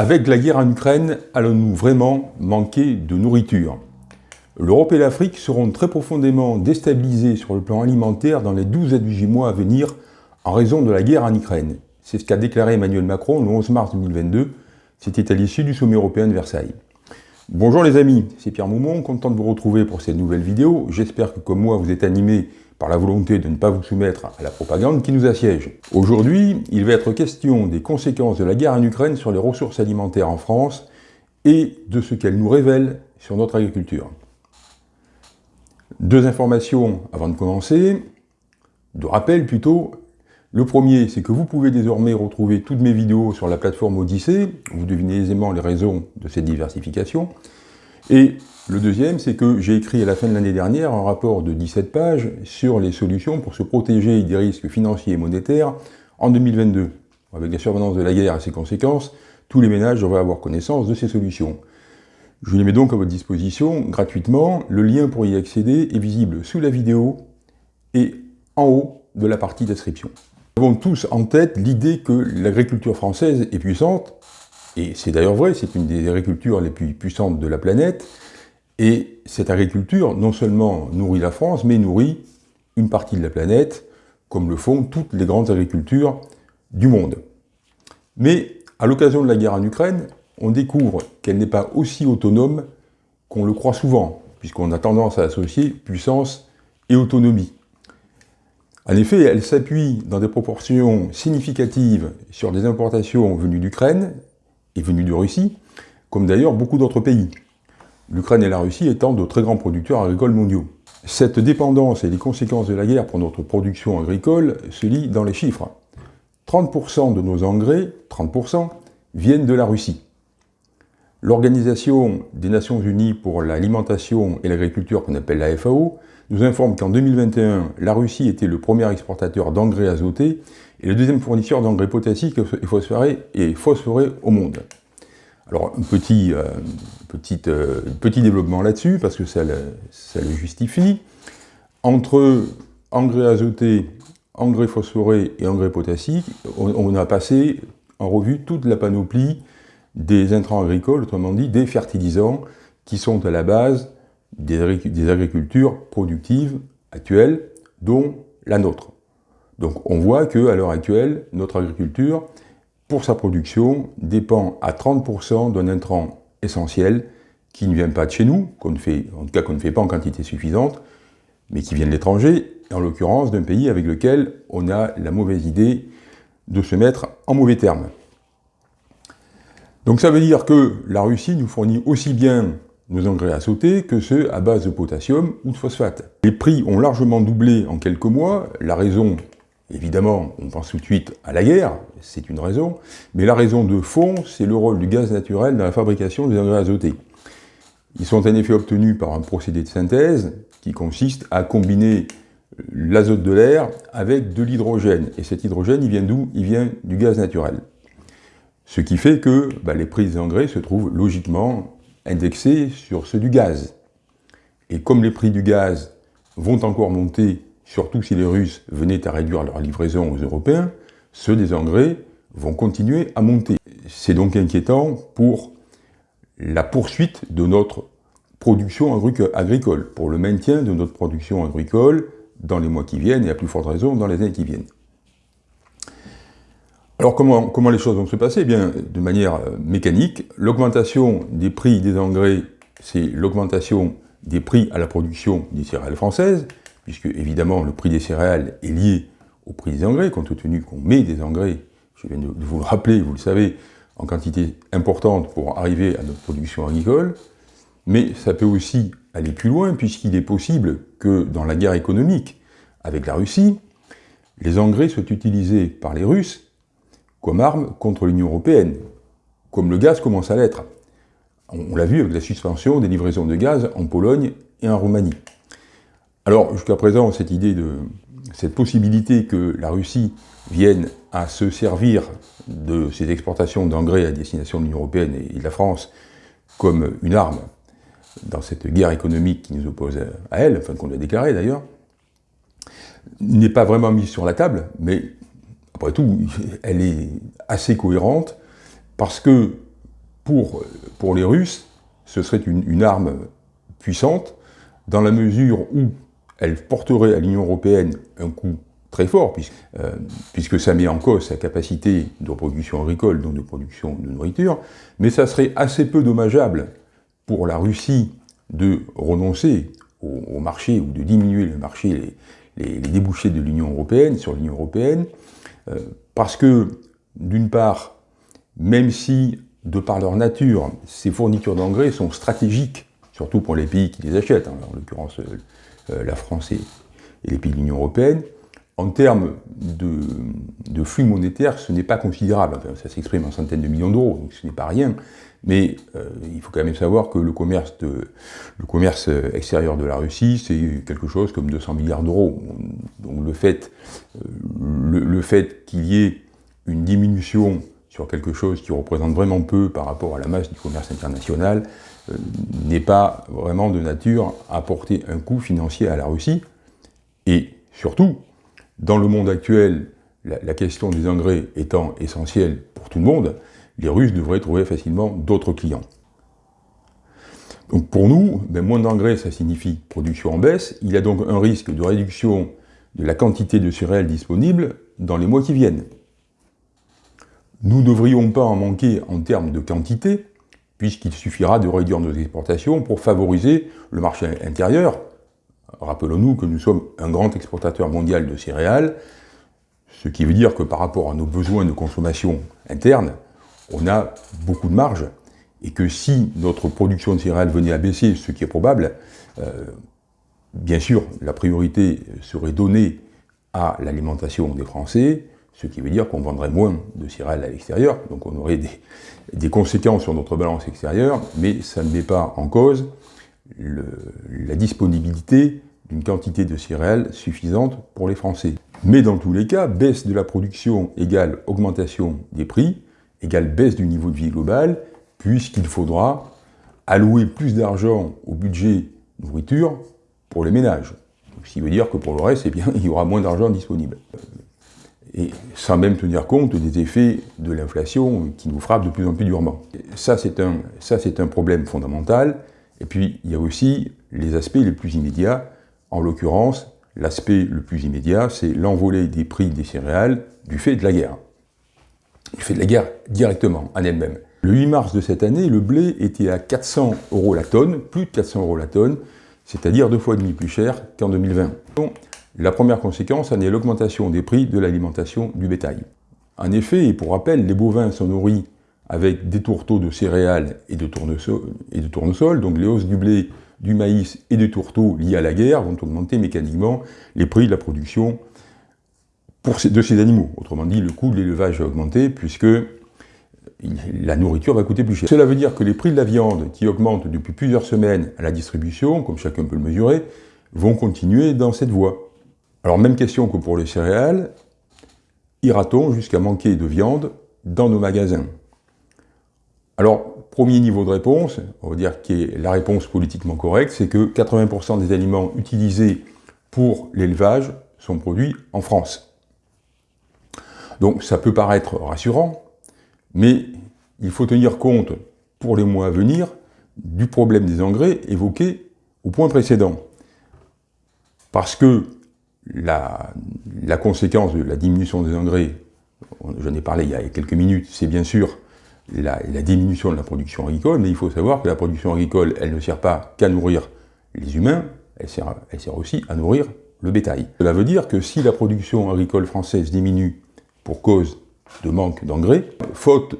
Avec la guerre en Ukraine, allons-nous vraiment manquer de nourriture? L'Europe et l'Afrique seront très profondément déstabilisées sur le plan alimentaire dans les 12 à 18 mois à venir en raison de la guerre en Ukraine. C'est ce qu'a déclaré Emmanuel Macron le 11 mars 2022. C'était à l'issue du sommet européen de Versailles. Bonjour les amis, c'est Pierre Moumon, content de vous retrouver pour cette nouvelle vidéo. J'espère que comme moi vous êtes animés par la volonté de ne pas vous soumettre à la propagande qui nous assiège. Aujourd'hui, il va être question des conséquences de la guerre en Ukraine sur les ressources alimentaires en France et de ce qu'elle nous révèle sur notre agriculture. Deux informations avant de commencer, de rappel plutôt. Le premier, c'est que vous pouvez désormais retrouver toutes mes vidéos sur la plateforme Odyssée, vous devinez aisément les raisons de cette diversification. Et le deuxième, c'est que j'ai écrit à la fin de l'année dernière un rapport de 17 pages sur les solutions pour se protéger des risques financiers et monétaires en 2022. Avec la survenance de la guerre et ses conséquences, tous les ménages devraient avoir connaissance de ces solutions. Je les mets donc à votre disposition gratuitement. Le lien pour y accéder est visible sous la vidéo et en haut de la partie description. Nous avons tous en tête l'idée que l'agriculture française est puissante, et c'est d'ailleurs vrai, c'est une des agricultures les plus puissantes de la planète, et cette agriculture, non seulement nourrit la France, mais nourrit une partie de la planète, comme le font toutes les grandes agricultures du monde. Mais, à l'occasion de la guerre en Ukraine, on découvre qu'elle n'est pas aussi autonome qu'on le croit souvent, puisqu'on a tendance à associer puissance et autonomie. En effet, elle s'appuie dans des proportions significatives sur des importations venues d'Ukraine venues de Russie, comme d'ailleurs beaucoup d'autres pays l'Ukraine et la Russie étant de très grands producteurs agricoles mondiaux. Cette dépendance et les conséquences de la guerre pour notre production agricole se lient dans les chiffres. 30% de nos engrais, 30%, viennent de la Russie. L'Organisation des Nations Unies pour l'alimentation et l'agriculture, qu'on appelle la FAO, nous informe qu'en 2021, la Russie était le premier exportateur d'engrais azotés et le deuxième fournisseur d'engrais potassiques et phosphorés, au monde. Alors, un petit, euh, euh, petit, développement là-dessus, parce que ça le, justifie. Entre engrais azotés, engrais phosphorés et engrais potassiques, on, a passé en revue toute la panoplie des intrants agricoles, autrement dit des fertilisants, qui sont à la base des, agricultures productives actuelles, dont la nôtre. Donc on voit qu'à l'heure actuelle, notre agriculture pour sa production, dépend à 30% d'un intrant essentiel qui ne vient pas de chez nous, en tout cas qu'on ne fait pas en quantité suffisante, mais qui vient de l'étranger, en l'occurrence d'un pays avec lequel on a la mauvaise idée de se mettre en mauvais termes. Donc ça veut dire que la Russie nous fournit aussi bien nos engrais à sauter que ceux à base de potassium ou de phosphate. Les prix ont largement doublé en quelques mois, la raison Évidemment, on pense tout de suite à la guerre, c'est une raison, mais la raison de fond, c'est le rôle du gaz naturel dans la fabrication des engrais azotés. Ils sont en effet obtenus par un procédé de synthèse qui consiste à combiner l'azote de l'air avec de l'hydrogène. Et cet hydrogène, il vient d'où? Il vient du gaz naturel. Ce qui fait que bah, les prix des engrais se trouvent logiquement indexés sur ceux du gaz. Et comme les prix du gaz vont encore monter surtout si les Russes venaient à réduire leur livraison aux Européens, ceux des engrais vont continuer à monter. C'est donc inquiétant pour la poursuite de notre production agricole, pour le maintien de notre production agricole dans les mois qui viennent et à plus forte raison dans les années qui viennent. Alors comment, les choses vont se passer? Eh bien, De manière euh, mécanique, l'augmentation des prix des engrais, c'est l'augmentation des prix à la production des céréales françaises, puisque évidemment le prix des céréales est lié au prix des engrais, compte tenu qu'on met des engrais, je viens de vous le rappeler, vous le savez, en quantité importante pour arriver à notre production agricole, mais ça peut aussi aller plus loin, puisqu'il est possible que dans la guerre économique avec la Russie, les engrais soient utilisés par les Russes comme arme contre l'Union européenne, comme le gaz commence à l'être. On l'a vu avec la suspension des livraisons de gaz en Pologne et en Roumanie. Alors, jusqu'à présent, cette idée de cette possibilité que la Russie vienne à se servir de ses exportations d'engrais à destination de l'Union européenne et de la France comme une arme dans cette guerre économique qui nous oppose à elle, enfin qu'on a déclaré d'ailleurs, n'est pas vraiment mise sur la table, mais après tout, elle est assez cohérente parce que pour, pour les Russes, ce serait une, arme puissante, dans la mesure où elle porterait à l'Union européenne un coût très fort, puisque, euh, puisque, ça met en cause sa capacité de production agricole, donc de production de nourriture, mais ça serait assez peu dommageable pour la Russie de renoncer au, marché ou de diminuer le marché, les, débouchés de l'Union européenne, sur l'Union européenne, parce que, d'une part, même si, de par leur nature, ces fournitures d'engrais sont stratégiques, surtout pour les pays qui les achètent, hein, en l'occurrence euh, la France et, les pays de l'Union européenne, en termes de, flux monétaires, ce n'est pas considérable. ça s'exprime en centaines de millions d'euros, donc ce n'est pas rien. Mais euh, il faut quand même savoir que le commerce, le commerce extérieur de la Russie, c'est quelque chose comme 200 milliards d'euros. Donc le fait, euh, le, fait qu'il y ait une diminution sur quelque chose qui représente vraiment peu par rapport à la masse du commerce international euh, n'est pas vraiment de nature à porter un coût financier à la Russie. Et surtout, dans le monde actuel, la question des engrais étant essentielle pour tout le monde, les Russes devraient trouver facilement d'autres clients. Donc pour nous, ben, moins d'engrais, ça signifie production en baisse. Il y a donc un risque de réduction de la quantité de céréales disponibles dans les mois qui viennent. Nous ne devrions pas en manquer en termes de quantité, puisqu'il suffira de réduire nos exportations pour favoriser le marché intérieur. Rappelons-nous que nous sommes un grand exportateur mondial de céréales, ce qui veut dire que par rapport à nos besoins de consommation interne, on a beaucoup de marge, et que si notre production de céréales venait à baisser, ce qui est probable, euh, bien sûr, la priorité serait donnée à l'alimentation des Français, ce qui veut dire qu'on vendrait moins de céréales à l'extérieur, donc on aurait des, conséquences sur notre balance extérieure, mais ça ne met pas en cause la disponibilité d'une quantité de céréales suffisante pour les Français. Mais dans tous les cas, baisse de la production égale augmentation des prix, égale baisse du niveau de vie global, puisqu'il faudra allouer plus d'argent au budget nourriture pour les ménages. Ce qui veut dire que pour le reste, eh bien, il y aura moins d'argent disponible. Et sans même tenir compte des effets de l'inflation qui nous frappe de plus en plus durement. Ça, c'est un, un problème fondamental. Et puis, il y a aussi les aspects les plus immédiats. En l'occurrence, l'aspect le plus immédiat, c'est l'envolée des prix des céréales du fait de la guerre. Il fait de la guerre directement, en elle-même. Le 8 mars de cette année, le blé était à 400 euros la tonne, plus de 400 euros la tonne, c'est-à-dire deux fois et demi plus cher qu'en 2020. la première conséquence en est l'augmentation des prix de l'alimentation du bétail. En effet, et pour rappel, les bovins sont nourris avec des tourteaux de céréales et de, tournesol, et donc les hausses du blé, du maïs et des tourteaux liés à la guerre vont augmenter mécaniquement les prix de la production de ces animaux. Autrement dit, le coût de l'élevage va augmenter puisque la nourriture va coûter plus cher. Cela veut dire que les prix de la viande, qui augmentent depuis plusieurs semaines à la distribution, comme chacun peut le mesurer, vont continuer dans cette voie. Alors même question que pour les céréales, ira-t-on jusqu'à manquer de viande dans nos magasins? Alors, premier niveau de réponse, on va dire qui est la réponse politiquement correcte, c'est que 80% des aliments utilisés pour l'élevage sont produits en France. Donc ça peut paraître rassurant, mais il faut tenir compte, pour les mois à venir, du problème des engrais évoqué au point précédent. Parce que la, conséquence de la diminution des engrais, j'en ai parlé il y a quelques minutes, c'est bien sûr la, diminution de la production agricole, mais il faut savoir que la production agricole, elle ne sert pas qu'à nourrir les humains, elle sert, elle sert aussi à nourrir le bétail. Cela veut dire que si la production agricole française diminue pour cause de manque d'engrais. Faute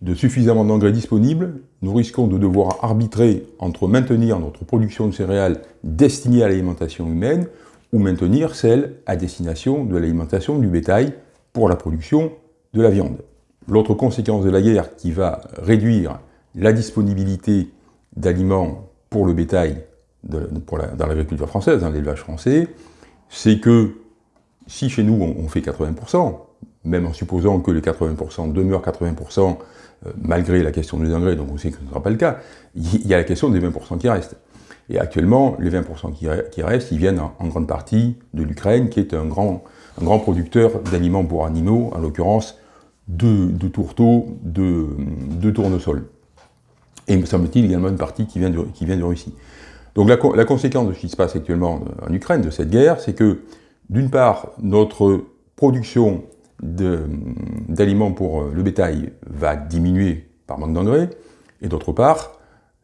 de suffisamment d'engrais disponibles, nous risquons de devoir arbitrer entre maintenir notre production de céréales destinée à l'alimentation humaine ou maintenir celle à destination de l'alimentation du bétail pour la production de la viande. L'autre conséquence de la guerre qui va réduire la disponibilité d'aliments pour le bétail dans l'agriculture française, dans l'élevage français, c'est que si chez nous on fait 80%, même en supposant que les 80% demeurent 80% euh, malgré la question des engrais, donc on sait que ce ne sera pas le cas, il y a la question des 20% qui restent. Et actuellement, les 20% qui, restent, ils viennent en, grande partie de l'Ukraine, qui est un grand, un grand producteur d'aliments pour animaux, en l'occurrence de, tourteaux, de, de tournesol. Et me semble-t-il également une partie qui vient de, qui vient Russie. Donc la, la, conséquence de ce qui se passe actuellement en Ukraine, de cette guerre, c'est que, d'une part, notre production d'aliments pour le bétail va diminuer par manque d'engrais, et d'autre part,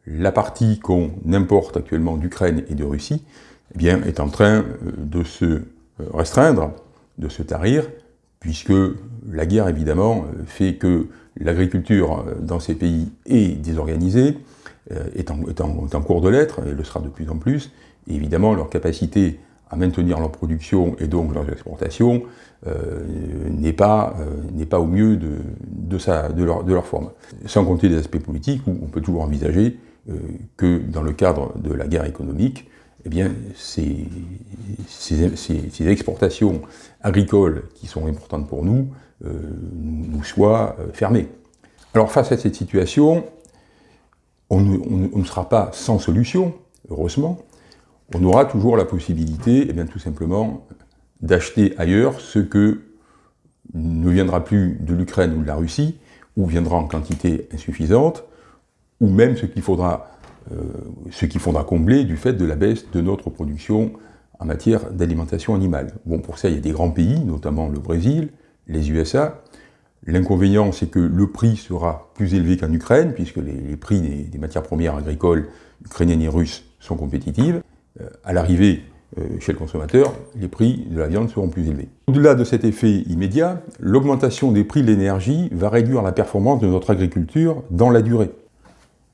la partie qu'on importe actuellement d'Ukraine et de Russie eh bien, est en train euh, de se euh, restreindre, de se tarir, puisque la guerre, évidemment, euh, fait que l'agriculture dans ces pays est désorganisée, est en, cours de l'être, et le sera de plus en plus, et évidemment, leur capacité à maintenir leur production et donc leurs exportations n'est pas, pas au mieux de, de, leur, de leur forme. Sans compter des aspects politiques où on peut toujours envisager que dans le cadre de la guerre économique, eh bien, ces, exportations agricoles qui sont importantes pour nous euh, nous soient euh, fermées. Alors face à cette situation, on ne, sera pas sans solution, heureusement. On aura toujours la possibilité, eh bien, tout simplement, d'acheter ailleurs ce que viendra plus de l'Ukraine ou de la Russie, ou viendra en quantité insuffisante, ou même ce qu'il faudra euh, ce qu'il faudra combler du fait de la baisse de notre production en matière d'alimentation animale. Bon, pour ça, il y a des grands pays, notamment le Brésil, les USA. L'inconvénient, c'est que le prix sera plus élevé qu'en Ukraine, puisque les, prix des, matières premières agricoles ukrainiennes et russes sont compétitives. Euh, à l'arrivée chez le consommateur, les prix de la viande seront plus élevés. Au-delà de cet effet immédiat, l'augmentation des prix de l'énergie va réduire la performance de notre agriculture dans la durée.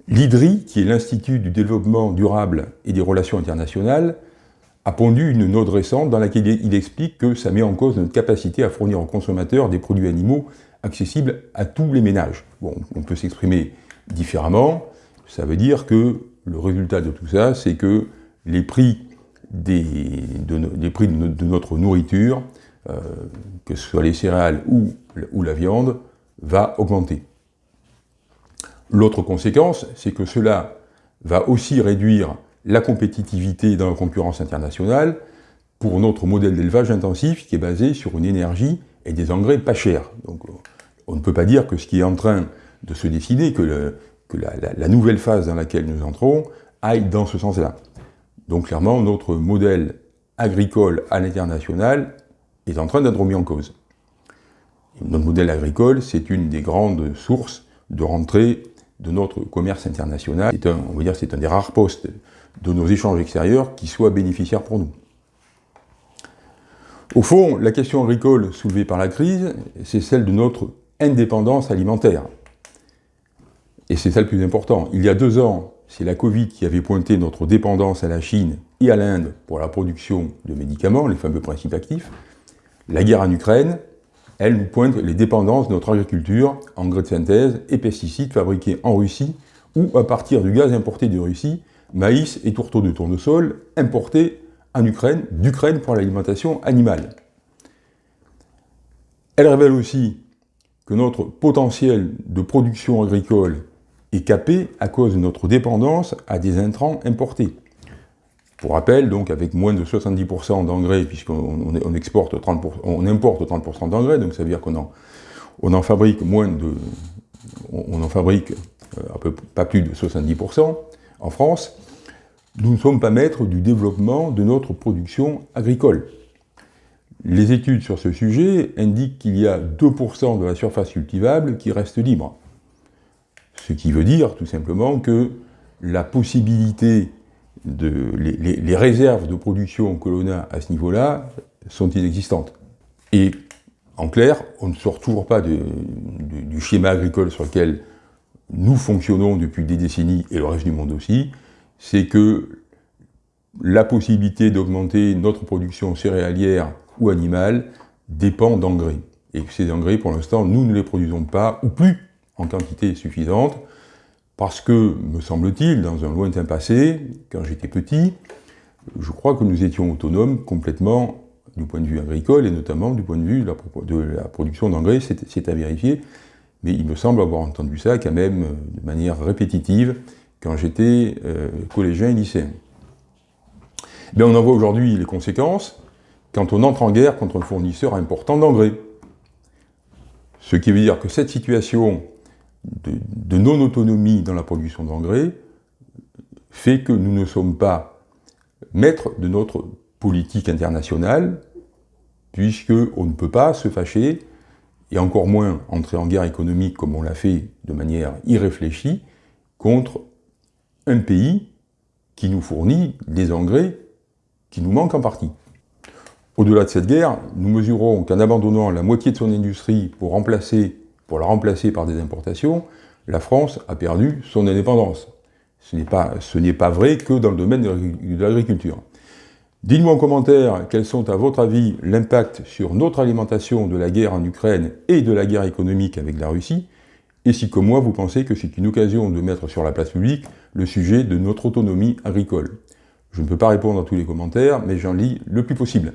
L'IDRI, qui est l'Institut du développement durable et des relations internationales, a pondu une note récente dans laquelle il explique que ça met en cause notre capacité à fournir aux consommateurs des produits animaux accessibles à tous les ménages. Bon, on peut s'exprimer différemment, ça veut dire que le résultat de tout ça, c'est que les prix, des, de, prix de, notre nourriture, euh, que ce soit les céréales ou, ou la viande, va augmenter. L'autre conséquence, c'est que cela va aussi réduire la compétitivité dans la concurrence internationale pour notre modèle d'élevage intensif qui est basé sur une énergie et des engrais pas chers. Donc on ne peut pas dire que ce qui est en train de se décider, que, la, nouvelle phase dans laquelle nous entrons aille dans ce sens-là. Donc clairement, notre modèle agricole à l'international est en train d'être remis en cause. Notre modèle agricole, c'est une des grandes sources de rentrée de notre commerce international. C'est un, on va dire, c'est un des rares postes de nos échanges extérieurs qui soit bénéficiaire pour nous. Au fond, la question agricole soulevée par la crise, c'est celle de notre indépendance alimentaire. Et c'est ça le plus important. Il y a deux ans, c'est la Covid qui avait pointé notre dépendance à la Chine et à l'Inde pour la production de médicaments, les fameux principes actifs. La guerre en Ukraine, elle nous pointe les dépendances de notre agriculture, engrais de synthèse et pesticides fabriqués en Russie ou à partir du gaz importé de Russie, maïs et tourteaux de tournesol importés en Ukraine, d'Ukraine pour l'alimentation animale. Elle révèle aussi que notre potentiel de production agricole est capé à cause de notre dépendance à des intrants importés. Pour rappel, donc avec moins de 70% d'engrais, puisqu'on on exporte 30%, on importe 30% d'engrais, donc ça veut dire qu'on en, fabrique moins de, on, en fabrique euh, pas plus de 70% en France, nous ne sommes pas maîtres du développement de notre production agricole. Les études sur ce sujet indiquent qu'il y a 2% de la surface cultivable qui reste libre. Ce qui veut dire tout simplement que la possibilité les, réserves de production que l'on a à ce niveau-là sont inexistantes. Et en clair, on ne sort toujours pas du schéma agricole sur lequel nous fonctionnons depuis des décennies, et le reste du monde aussi, c'est que la possibilité d'augmenter notre production céréalière ou animale dépend d'engrais. Et ces engrais, pour l'instant, nous ne les produisons pas, ou plus, en quantité suffisante, parce que, me semble-t-il, dans un lointain passé, quand j'étais petit, je crois que nous étions autonomes complètement du point de vue agricole, et notamment du point de vue de la, production d'engrais, c'est à vérifier, mais il me semble avoir entendu ça quand même de manière répétitive quand j'étais euh, collégien et lycéen. Bien, on en voit aujourd'hui les conséquences quand on entre en guerre contre un fournisseur important d'engrais. Ce qui veut dire que cette situation de, non-autonomie dans la production d'engrais fait que nous ne sommes pas maîtres de notre politique internationale, puisqu'on ne peut pas se fâcher, et encore moins entrer en guerre économique comme on l'a fait de manière irréfléchie, contre un pays qui nous fournit des engrais qui nous manquent en partie. Au-delà de cette guerre, nous mesurons qu'en abandonnant la moitié de son industrie pour, remplacer, pour la remplacer par des importations, la France a perdu son indépendance. Ce n'est pas, pas, vrai que dans le domaine de l'agriculture. Dites-moi en commentaire quels sont à votre avis l'impact sur notre alimentation de la guerre en Ukraine et de la guerre économique avec la Russie, et si comme moi vous pensez que c'est une occasion de mettre sur la place publique le sujet de notre autonomie agricole. Je ne peux pas répondre à tous les commentaires, mais j'en lis le plus possible.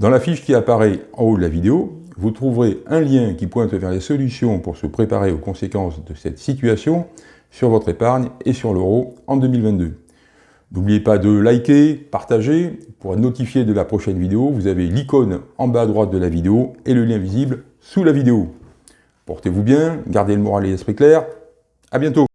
Dans la fiche qui apparaît en haut de la vidéo, vous trouverez un lien qui pointe vers les solutions pour se préparer aux conséquences de cette situation sur votre épargne et sur l'euro en 2022. N'oubliez pas de liker, partager. Pour être notifié de la prochaine vidéo, vous avez l'icône en bas à droite de la vidéo et le lien visible sous la vidéo. Portez-vous bien, gardez le moral et l'esprit clair. À bientôt